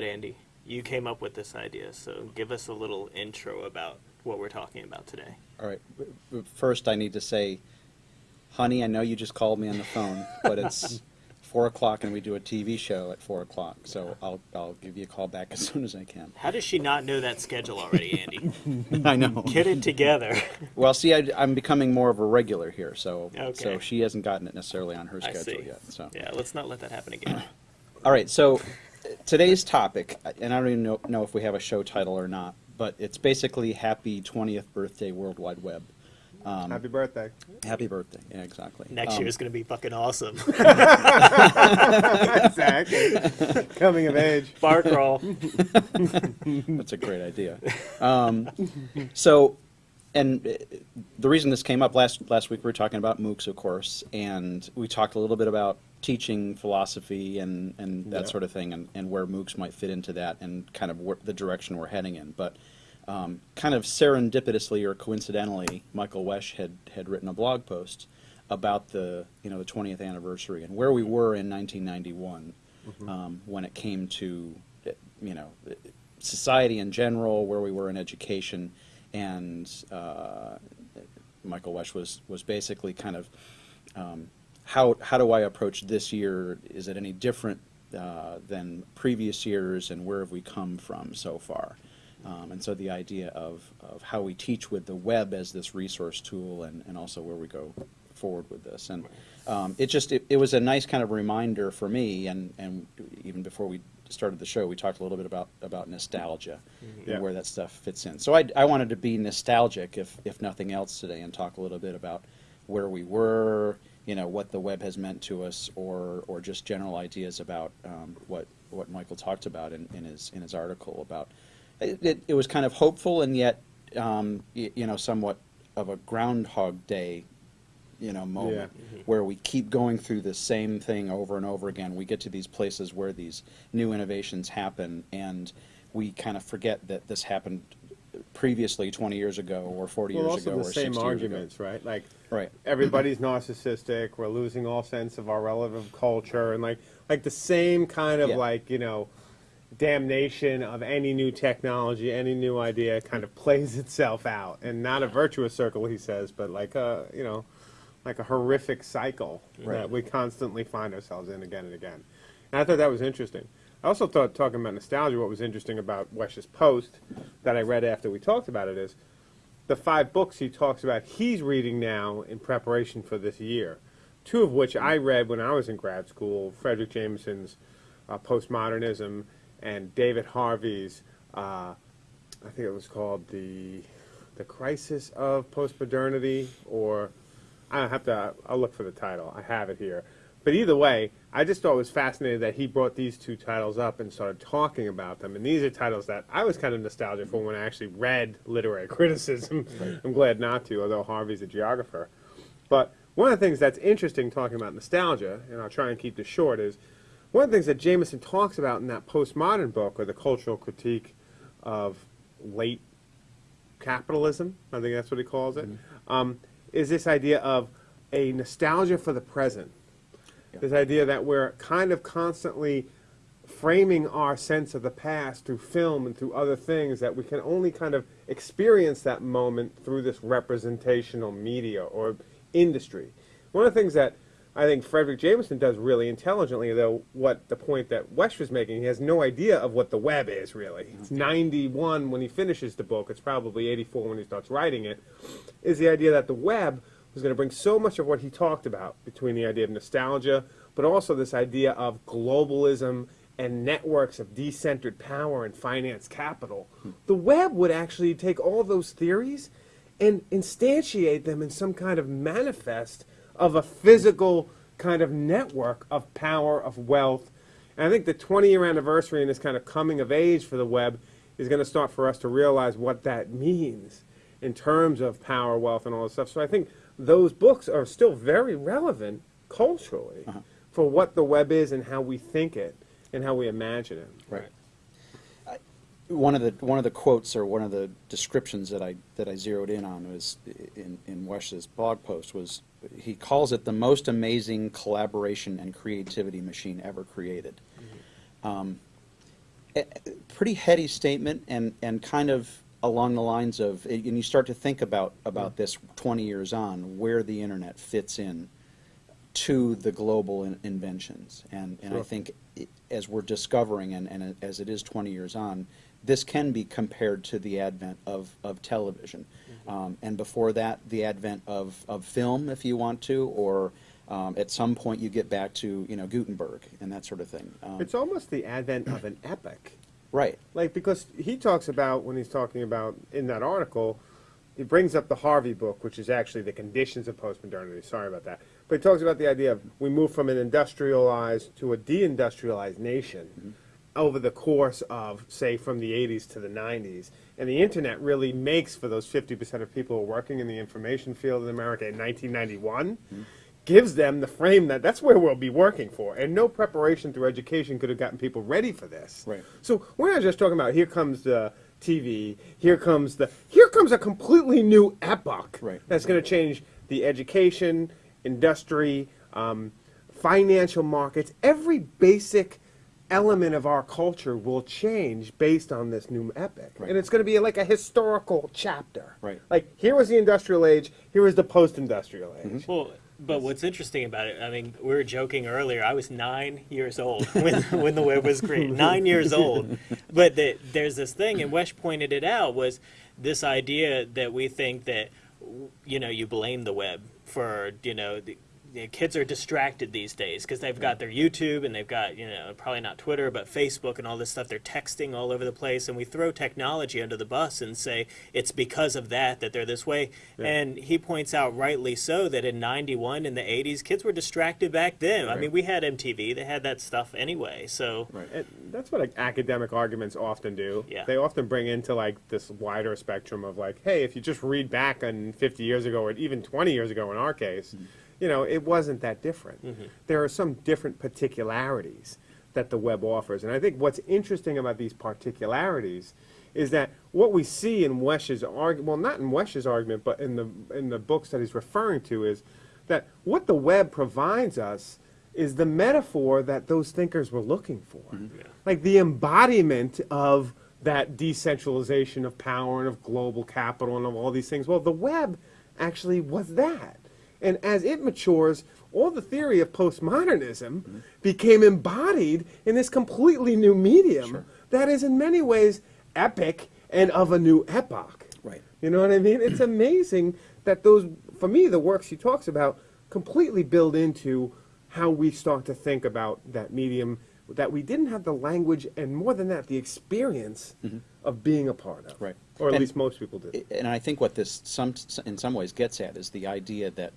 right, Andy, you came up with this idea, so give us a little intro about what we're talking about today. All right. First, I need to say, honey, I know you just called me on the phone, but it's four o'clock and we do a TV show at four o'clock, so I'll, I'll give you a call back as soon as I can. How does she not know that schedule already, Andy? I know. Get it together. Well, see, I, am becoming more of a regular here, so, so she hasn't gotten it necessarily on her schedule yet, so. Yeah, let's not let that happen again. All right, so today's topic, and I don't even know, know if we have a show title or not, but it's basically Happy 20th Birthday World Wide Web. Happy birthday. Happy birthday, yeah, exactly. Next Um, year is going to be fucking awesome. exactly. Coming of age. Bark roll. That's a great idea. Um, so, and uh, the reason this came up last last week, we were talking about MOOCs, of course, and we talked a little bit about teaching philosophy and, and that Yeah. sort of thing, and, and where MOOCs might fit into that, and kind of the direction we're heading in. But um, kind of serendipitously or coincidentally, Michael Wesch had had written a blog post about the you know the 20th anniversary and where we were in 1991 um, when it came to you know society in general, where we were in education, and uh, Michael Wesch was was basically kind of um, how how do I approach this year? Is it any different uh, than previous years, and where have we come from so far? Um, and so the idea of, of how we teach with the web as this resource tool, and, and also where we go forward with this, and um, it just it, it was a nice kind of reminder for me, and, and even before we started the show, we talked a little bit about about nostalgia Yeah. and where that stuff fits in. So I, I wanted to be nostalgic, if if nothing else, today, and talk a little bit about where we were, you know, what the web has meant to us, or or just general ideas about um, what what Michael talked about in, in his in his article about. It, it, it was kind of hopeful and yet, um, y- you know, somewhat of a Groundhog Day, you know, moment where we keep going through the same thing over and over again. We get to these places where these new innovations happen, and we kind of forget that this happened previously 20 years ago or 40 Well, years ago the or same 60 arguments, right? Like, years ago. Right. everybody's narcissistic. We're losing all sense of our relative culture, and like, like the same kind of Yeah. like you know, damnation of any new technology, any new idea, kind of plays itself out, and not a virtuous circle, he says, but like a you know, like a horrific cycle Right. that we constantly find ourselves in again and again. And I thought that was interesting. I also thought talking about nostalgia, what was interesting about Wesch's post that I read after we talked about it is the five books he talks about he's reading now in preparation for this year. Two of which I read when I was in grad school Fredric Jameson's uh, Postmodernism and David Harvey's, uh, I think it was called the, the Crisis of Postmodernity, or I have to, I'll look for the title. I have it here. But either way, I just thought it was fascinating that he brought these two titles up and started talking about them. And these are titles that I was kind of nostalgic for when I actually read literary criticism. I'm glad not to, although Harvey's a geographer. But one of the things that's interesting talking about nostalgia, and I'll try and keep this short, is one of the things that Jameson talks about in that postmodern book, or the cultural critique of late capitalism, I think that's what he calls it, um, is this idea of a nostalgia for the present. This idea that we're kind of constantly framing our sense of the past through film and through other things that we can only kind of experience that moment through this representational media or industry. One of the things that I think Fredric Jameson does really intelligently, though, what the point that Wesch was making, he has no idea of what the web is really. It's mm-hmm. 91 when he finishes the book, it's probably 84 when he starts writing it, is the idea that the web was going to bring so much of what he talked about between the idea of nostalgia, but also this idea of globalism and networks of decentered power and finance capital. The web would actually take all those theories and instantiate them in some kind of manifest of a physical kind of network of power, of wealth. And I think the 20 year anniversary and this kind of coming of age for the web is going to start for us to realize what that means in terms of power, wealth, and all this stuff. So I think those books are still very relevant culturally for what the web is and how we think it and how we imagine it. Right. One of the one of the quotes or one of the descriptions that I that I zeroed in on was in in Wesch's blog post was he calls it the most amazing collaboration and creativity machine ever created. Um, a- a pretty heady statement and, and kind of along the lines of, and you start to think about, about this 20 years on, where the internet fits in to the global in- inventions. And, and I think i- as we're discovering and, and as it is 20 years on, this can be compared to the advent of, of television. Um, and before that, the advent of, of film, if you want to, or um, at some point you get back to, you know, Gutenberg and that sort of thing. Um, It's almost the advent of an epic. Right. Like, because he talks about, when he's talking about, in that article, he brings up the Harvey book, which is actually the conditions of postmodernity. Sorry about that. But he talks about the idea of we move from an industrialized to a deindustrialized nation mm-hmm. over the course of, say, from the 80s to the 90s. And the internet really makes for those 50% of people who are working in the information field in America in 1991 mm-hmm. Gives them the frame that that's where we'll be working for. And no preparation through education could have gotten people ready for this. Right. So we're not just talking about here comes the TV, here comes the here comes a completely new epoch Right. that's going to change the education, industry, um, financial markets. Every basic element of our culture will change based on this new epic, Right. and it's going to be like a historical chapter. Right. Like here was the industrial age, here was the post-industrial age. Well, but what's interesting about it, I mean, we were joking earlier. I was nine years old when, when the web was created. Nine years old. But the, there's this thing, and Wesch pointed it out, was this idea that we think that, you know, you blame the web for, you know, the, the kids are distracted these days because they've got their YouTube and they've got, you know, probably not Twitter, but Facebook and all this stuff. They're texting all over the place, and we throw technology under the bus and say it's because of that that they're this way. And he points out, rightly so, that in 91, in the 80s, kids were distracted back then. I mean, we had MTV, they had that stuff anyway. So, Right. And that's what like, academic arguments often do. Yeah. They often bring into like this wider spectrum of like, hey, if you just read back on 50 years ago or even 20 years ago in our case, mm-hmm. You know, it wasn't that different. Mm-hmm. There are some different particularities that the web offers. And I think what's interesting about these particularities is that what we see in Wesch's argument, well, not in Wesch's argument, but in the, in the books that he's referring to, is that what the web provides us is the metaphor that those thinkers were looking for. Mm-hmm. Like the embodiment of that decentralization of power and of global capital and of all these things. Well, the web actually was that. And as it matures, all the theory of postmodernism became embodied in this completely new medium that is in many ways epic and of a new epoch. Right. You know what I mean? It's amazing that those, for me, the works he talks about completely build into how we start to think about that medium that we didn't have the language and more than that, the experience mm-hmm. of being a part of. Right. Or at And- least most people did. and I think what this some in some ways gets at is the idea that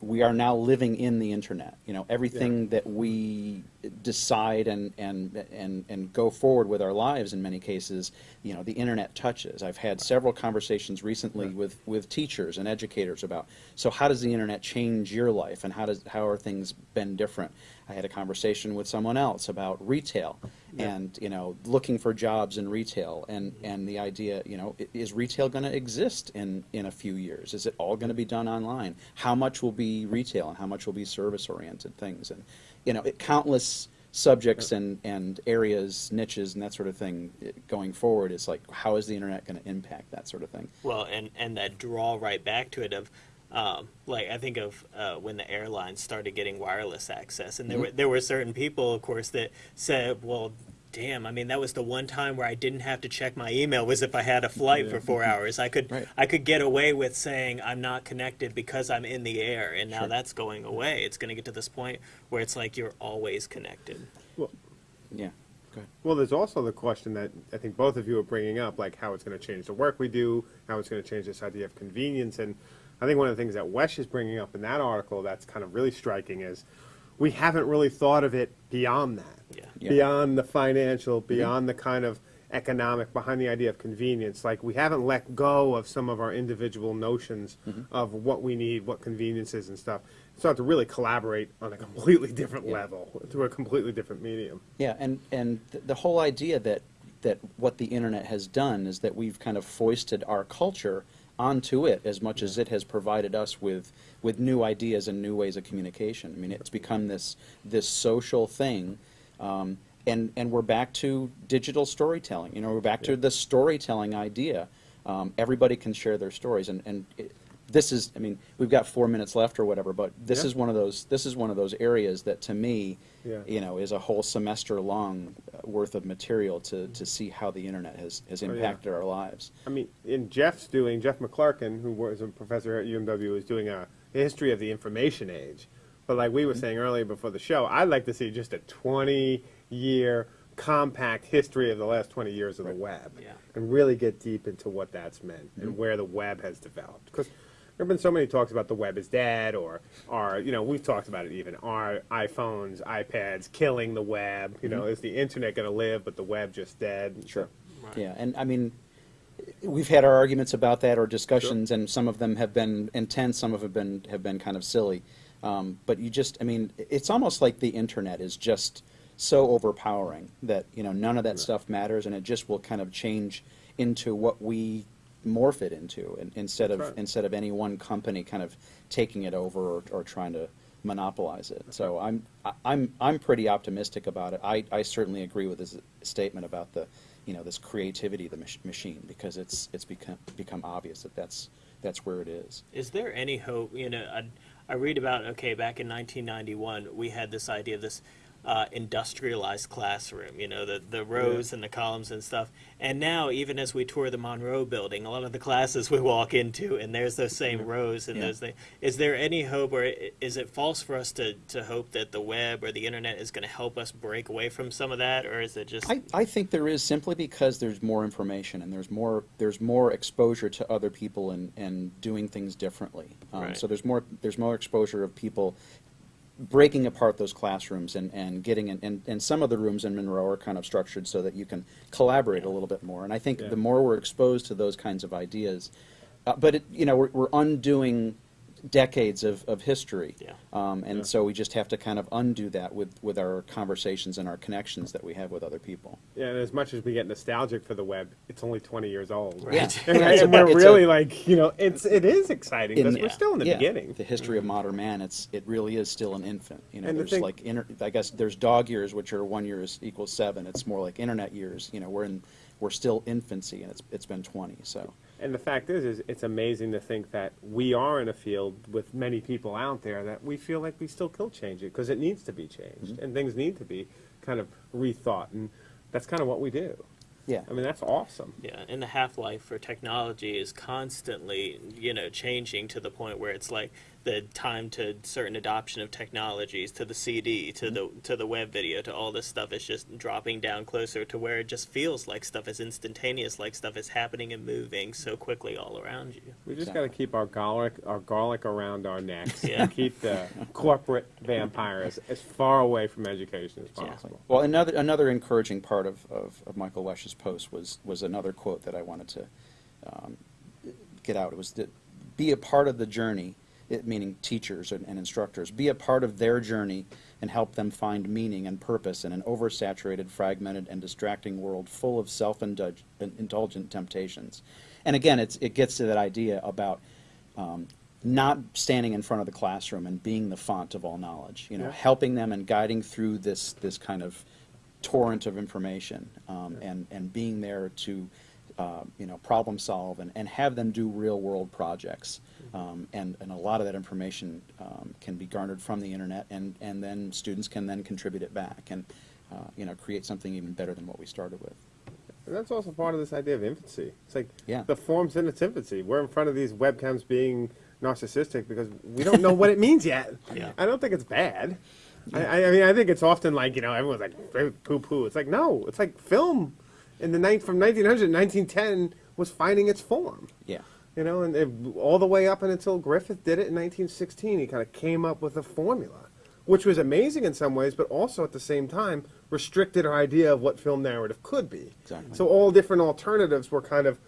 we are now living in the internet. You know, everything that we decide and, and and and go forward with our lives in many cases, you know, the internet touches. I've had several conversations recently with, with teachers and educators about so how does the internet change your life and how does how are things been different? I had a conversation with someone else about retail and you know looking for jobs in retail and and the idea you know is retail going to exist in in a few years? Is it all going to be done online? How much will be retail and how much will be service oriented things? And you know it, countless subjects and and areas niches and that sort of thing eh, going forward is like how is the internet going to impact that sort of thing? Well, and, and that draw right back to it of, um, like, I think of uh, when the airlines started getting wireless access. And there, were, there were certain people, of course, that said, well, damn, I mean, that was the one time where I didn't have to check my email was if I had a flight for four hours. I could, Right. I could get away with saying I'm not connected because I'm in the air. And now Sure. that's going away. It's going to get to this point where it's like you're always connected. Well, yeah well, there's also the question that I think both of you are bringing up, like how it's going to change the work we do, how it's going to change this idea of convenience. And I think one of the things that Wesch is bringing up in that article that's kind of really striking is we haven't really thought of it beyond that. Yeah. Yeah. Beyond the financial, mm-hmm. beyond the kind of economic, behind the idea of convenience. Like we haven't let go of some of our individual notions mm-hmm. of what we need, what convenience is and stuff. Start to really collaborate on a completely different Yeah. level, through a completely different medium. Yeah, and, and th- the whole idea that, that what the internet has done is that we've kind of foisted our culture onto it as much as it has provided us with, with new ideas and new ways of communication. I mean, it's become this, this social thing. Um, and and we're back to digital storytelling. You know, we're back to the storytelling idea. Um, everybody can share their stories, and and it, this is. I mean, we've got four minutes left or whatever, but this Yeah. is one of those. This is one of those areas that, to me, Yeah. you know, is a whole semester long uh, worth of material to to see how the internet has has Oh, yeah. impacted our lives. I mean, in Jeff's doing, Jeff McClurken, who was a professor at UMW, is doing a history of the information age. But like we were Mm-hmm. saying earlier before the show, I'd like to see just a 20 year compact history of the last 20 years of the web Yeah. and really get deep into what that's meant and Mm-hmm. where the web has developed. Because there have been so many talks about the web is dead or, or, you know, we've talked about it even. Are iPhones, iPads killing the web? You know, is the internet going to live but the web just dead? Mm-hmm. Sure. Right. Yeah, and I mean, we've had our arguments about that or discussions, and some of them have been intense, some of them have been have been kind of silly. Um, but you just, I mean, it's almost like the internet is just so overpowering that you know none of that stuff matters, and it just will kind of change into what we morph it into, and instead of right. instead of any one company kind of taking it over or, or trying to monopolize it. So I'm I- I'm I'm pretty optimistic about it. I, I certainly agree with his statement about the you know this creativity of the mach- machine because it's it's become become obvious that that's that's where it is. Is there any hope? You know, I, I read about okay, back in 1991, we had this idea of this uh, industrialized classroom. You know, the the rows and the columns and stuff. And now, even as we tour the Monroe Building, a lot of the classes we walk into, and there's those same rows and Yeah. those things. Is there any hope, or is it false for us to to hope that the web or the internet is going to help us break away from some of that, or is it just I, I think there is simply because there's more information and there's more there's more exposure to other people and, and doing things differently. Um, Right. So there's more there's more exposure of people breaking apart those classrooms and, and getting in and, and some of the rooms in Monroe are kind of structured so that you can collaborate a little bit more. And I think Yeah. the more we're exposed to those kinds of ideas, uh, but it, you know we're, we're undoing decades of, of history. Yeah. Um, and Yeah. so we just have to kind of undo that with, with our conversations and our connections that we have with other people. Yeah, and as much as we get nostalgic for the web, it's only 20 years old. Right. Yeah. And, It's a- and we're it's a- really like, you know, it's it is exciting because we're still in the yeah, beginning. The history of modern man, it's it really is still an infant. You know, And the there's thing- like inter, I guess there's dog years, which are one year is equals seven. It's more like internet years. You know, we're in we're still infancy, and it's it's been twenty. So And the fact is, is it's amazing to think that we are in a field with many people out there that we feel like we still can change it because it needs to be changed Mm-hmm. and things need to be kind of rethought, and that's kind of what we do. yeah, I mean, that's awesome. Yeah, and the half life for technology is constantly, you know, changing to the point where it's like the time to certain adoption of technologies, to the CD, to the to the web video, to all this stuff is just dropping down closer to where it just feels like stuff is instantaneous, like stuff is happening and moving so quickly all around you. We just Exactly. got to keep our garlic, our garlic around our necks, Yeah. and keep the corporate vampires as far away from education as Yeah. possible. Well, another another encouraging part of, of, of Michael Wesch's post was was another quote that I wanted to um, get out. It was that be a part of the journey, it, meaning teachers and, and instructors, be a part of their journey and help them find meaning and purpose in an oversaturated, fragmented, and distracting world full of self-indulgent temptations. And again, it's, it gets to that idea about um, not standing in front of the classroom and being the font of all knowledge. You know, Yeah. helping them and guiding through this this kind of torrent of information, um, and and being there to uh, you know problem solve and, and have them do real world projects. Um, and and a lot of that information um, can be garnered from the internet, and and then students can then contribute it back and uh, you know create something even better than what we started with. And that's also part of this idea of infancy. It's like Yeah. the form's in its infancy. We're in front of these webcams being narcissistic because we don't know what it means yet. Yeah. I don't think it's bad. I, I I mean, I think it's often like, you know, everyone's like, poo poo. It's like, no, it's like film in the night from 1900 1910 was finding its form. Yeah. You know, and it, all the way up and until Griffith did it in 1916, he kind of came up with a formula, which was amazing in some ways, but also at the same time restricted our idea of what film narrative could be. Exactly. So all different alternatives were kind of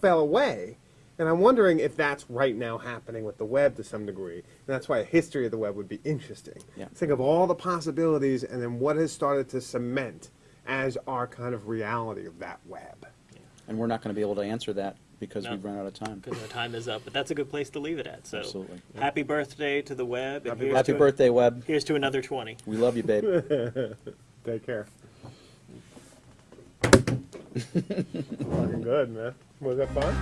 fell away. And I'm wondering if that's right now happening with the web to some degree. And that's why a history of the web would be interesting. Yeah. Think of all the possibilities and then what has started to cement as our kind of reality of that web. Yeah. And we're not going to be able to answer that because no, we've run out of time. Because our time is up. But that's a good place to leave it at. So Absolutely. happy yeah. birthday to the web. Happy, happy birthday, a, web. Here's to another 20. We love you, babe. Take care. Good, man. Was that fun?